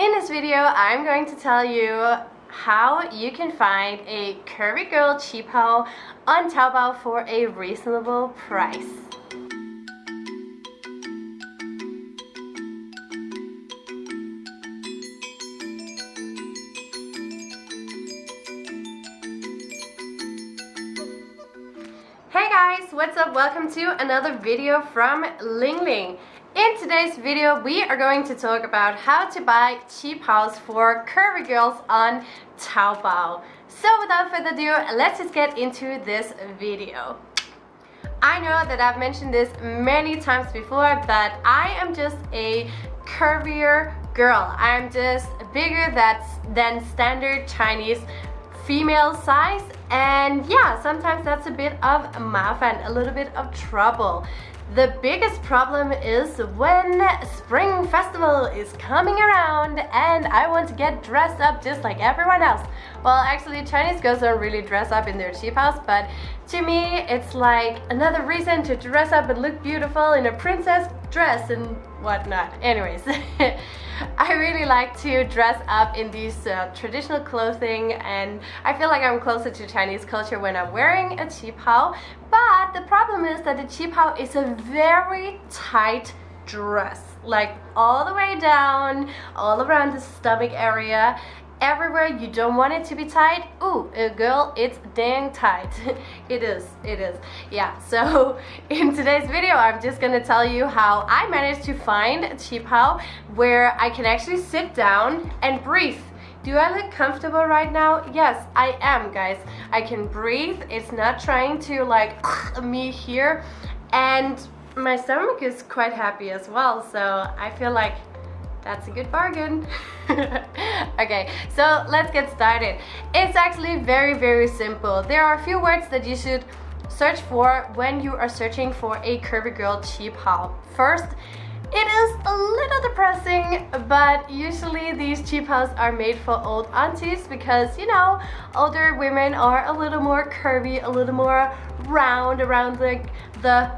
In this video, I'm going to tell you how you can find a curvy girl qipao on Taobao for a reasonable price. Hey guys, what's up? Welcome to another video from Ling Ling. In today's video, we are going to talk about how to buy qipaos for curvy girls on Taobao. So without further ado, let's just get into this video. I know that I've mentioned this many times before, but I am just a curvier girl. I'm just bigger that's, than standard Chinese female size and yeah sometimes that's a bit of mafan a little bit of trouble the biggest problem is when Spring Festival is coming around and I want to get dressed up just like everyone else. Well, actually Chinese girls don't really dress up in their qipaos, but to me it's like another reason to dress up and look beautiful in a princess dress and whatnot. Anyways, I really like to dress up in these uh, traditional clothing and I feel like I'm closer to Chinese culture when I'm wearing a qipao. But the problem is that the qipao is a very tight dress like all the way down all around the stomach area everywhere you don't want it to be tight ooh uh, girl it's dang tight it is it is yeah so in today's video I'm just gonna tell you how I managed to find a qipao where I can actually sit down and breathe do I look comfortable right now? Yes, I am, guys. I can breathe. It's not trying to like me here. And my stomach is quite happy as well. So I feel like that's a good bargain. okay, so let's get started. It's actually very, very simple. There are a few words that you should search for when you are searching for a curvy girl qipao. First, it is a little depressing, but usually these qipaos are made for old aunties because, you know, older women are a little more curvy, a little more round around the, the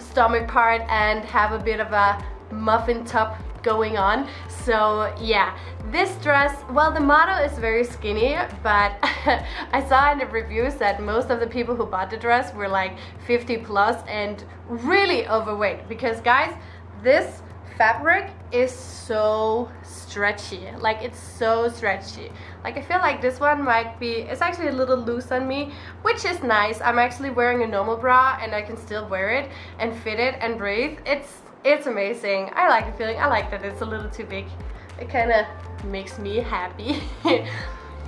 stomach part and have a bit of a muffin top going on. So yeah this dress well the model is very skinny but I saw in the reviews that most of the people who bought the dress were like 50 plus and really overweight because guys this fabric is so stretchy. Like it's so stretchy. Like I feel like this one might be it's actually a little loose on me which is nice. I'm actually wearing a normal bra and I can still wear it and fit it and breathe. It's it's amazing. I like the feeling. I like that it's a little too big. It kind of makes me happy.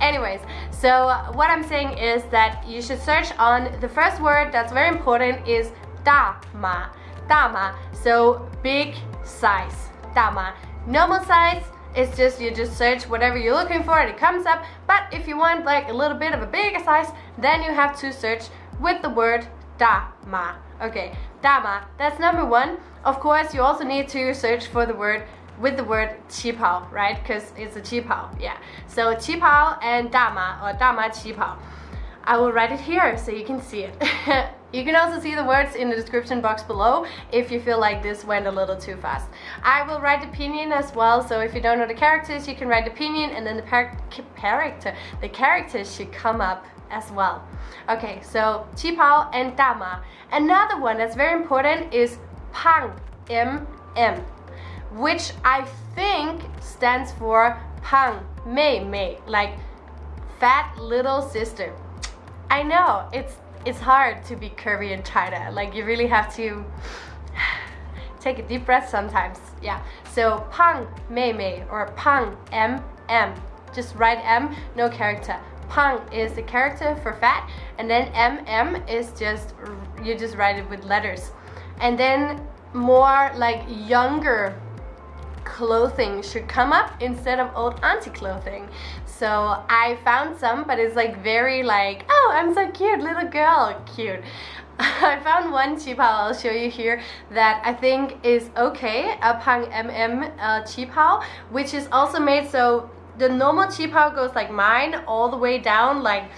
Anyways, so what I'm saying is that you should search on the first word that's very important is dama. Dama. So big size. Dama. Normal size it's just you just search whatever you're looking for and it comes up but if you want like a little bit of a bigger size then you have to search with the word dama okay dama that's number one of course, you also need to search for the word with the word qipao, right? Because it's a qipao, yeah. So qipao and dama or dama qipao. I will write it here so you can see it. you can also see the words in the description box below if you feel like this went a little too fast. I will write the pinyin as well, so if you don't know the characters, you can write the pinyin and then the character, the characters should come up as well. Okay, so qipao and dama. Another one that's very important is Pang, M-M, which I think stands for Pang Mei Mei, like fat little sister. I know, it's it's hard to be curvy in China. Like you really have to take a deep breath sometimes. Yeah. So Pang Mei Mei or Pang M M. Just write M, no character. Pang is the character for fat, and then M M is just you just write it with letters and then more like younger clothing should come up instead of old auntie clothing. So I found some but it's like very like oh I'm so cute little girl. Cute. I found one qipao I'll show you here that I think is okay a Pang MM uh, qipao which is also made so the normal qipao goes like mine all the way down like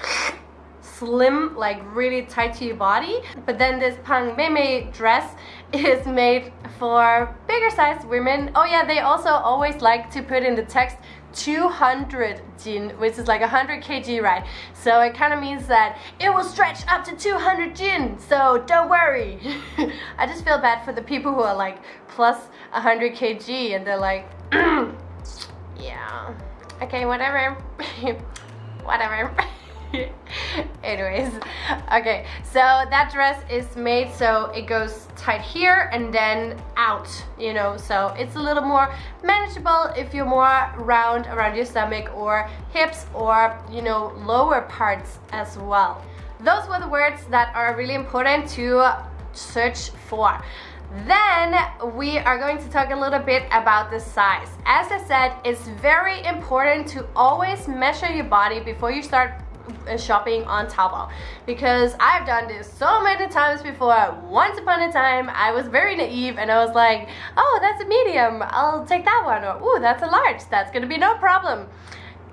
slim, like really tight to your body. But then this Pang Mei dress is made for bigger sized women. Oh yeah, they also always like to put in the text 200 jin, which is like 100 kg, right? So it kind of means that it will stretch up to 200 jin, so don't worry. I just feel bad for the people who are like plus 100 kg and they're like, yeah, okay, whatever, whatever. anyways okay so that dress is made so it goes tight here and then out you know so it's a little more manageable if you're more round around your stomach or hips or you know lower parts as well those were the words that are really important to search for then we are going to talk a little bit about the size. As I said, it's very important to always measure your body before you start shopping on Taobao because I've done this so many times before. Once upon a time, I was very naive and I was like, oh, that's a medium, I'll take that one. Or, ooh, that's a large, that's gonna be no problem.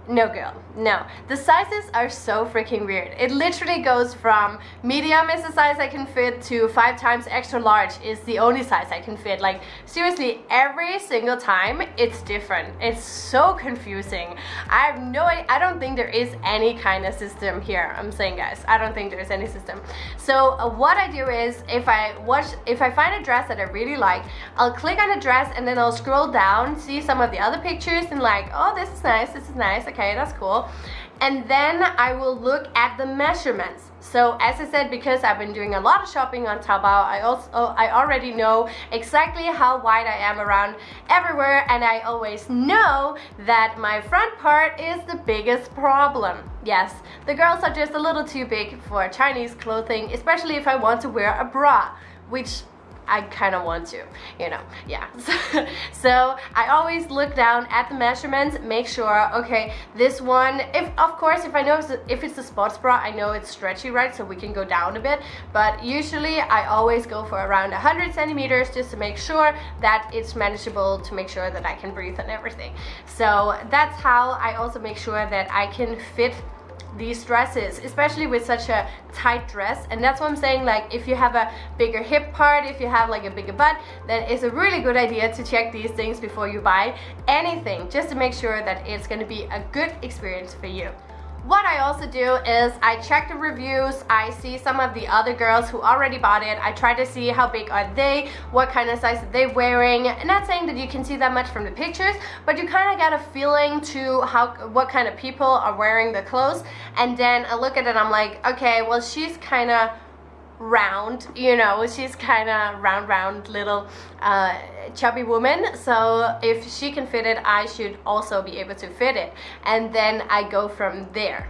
No girl, no. The sizes are so freaking weird. It literally goes from medium is the size I can fit to five times extra large is the only size I can fit. Like seriously, every single time it's different. It's so confusing. I have no I don't think there is any kind of system here. I'm saying guys, I don't think there's any system. So uh, what I do is if I watch, if I find a dress that I really like, I'll click on the dress and then I'll scroll down, see some of the other pictures and like, oh this is nice, this is nice, okay okay that's cool. And then I will look at the measurements. So as I said because I've been doing a lot of shopping on Taobao I also I already know exactly how wide I am around everywhere and I always know that my front part is the biggest problem. Yes the girls are just a little too big for Chinese clothing especially if I want to wear a bra which I kind of want to, you know, yeah. So, so, I always look down at the measurements, make sure, okay, this one, if of course, if I know if it's a sports bra, I know it's stretchy, right? So we can go down a bit, but usually I always go for around 100 centimeters just to make sure that it's manageable to make sure that I can breathe and everything. So that's how I also make sure that I can fit these dresses especially with such a tight dress. And that's what I'm saying like if you have a bigger hip part if you have like a bigger butt then it's a really good idea to check these things before you buy anything just to make sure that it's to be a good experience for you what I also do is I check the reviews, I see some of the other girls who already bought it, I try to see how big are they, what kind of size are they wearing, not saying that you can see that much from the pictures, but you kind of get a feeling to how what kind of people are wearing the clothes, and then I look at it I'm like, okay, well she's kind of round you know she's kind of round round little uh, chubby woman. So if she can fit it I should also be able to fit it. And then I go from there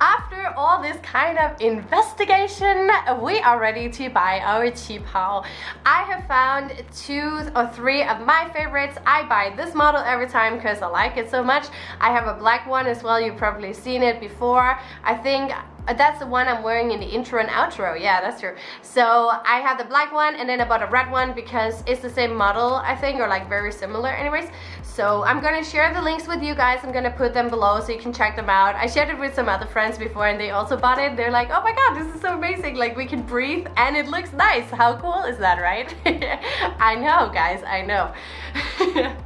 after all this kind of investigation, we are ready to buy our Qipao. I have found two or three of my favorites. I buy this model every time because I like it so much. I have a black one as well, you've probably seen it before. I think that's the one I'm wearing in the intro and outro. Yeah, that's true. So I have the black one and then I bought a red one because it's the same model, I think, or like very similar anyways. So I'm gonna share the links with you guys. I'm gonna put them below so you can check them out. I shared it with some other friends before and they also bought it. They're like, oh my god, this is so amazing. Like we can breathe and it looks nice. How cool is that, right? I know, guys, I know.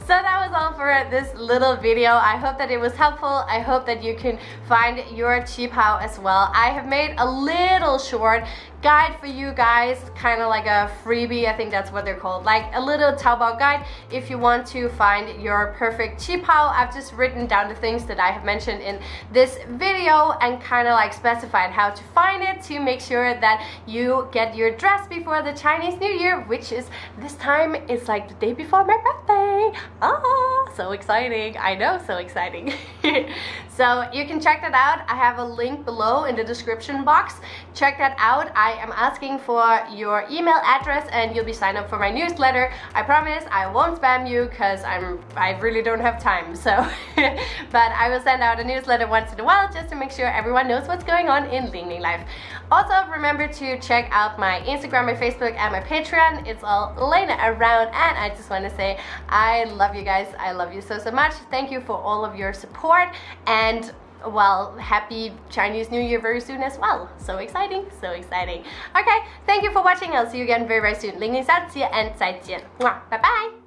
So that was all for this little video. I hope that it was helpful. I hope that you can find your Qipao as well. I have made a little short guide for you guys, kind of like a freebie, I think that's what they're called, like a little Taobao guide if you want to find your perfect Qipao. I've just written down the things that I have mentioned in this video and kind of like specified how to find it to make sure that you get your dress before the Chinese New Year, which is this time, it's like the day before my birthday. Ah, so exciting. I know, so exciting. so you can check that out. I have a link below in the description box. Check that out. I am asking for your email address and you'll be signed up for my newsletter. I promise I won't spam you because I'm I really don't have time. So, but I will send out a newsletter once in a while just to make sure everyone knows what's going on in Ling Ling Life. Also, remember to check out my Instagram, my Facebook, and my Patreon. It's all laying around and I just want to say I love you guys. I love you so, so much. Thank you for all of your support and well, happy Chinese New Year very soon as well. So exciting, so exciting. Okay, thank you for watching. I'll see you again very, very soon. 零零下期 and 再见. Bye bye.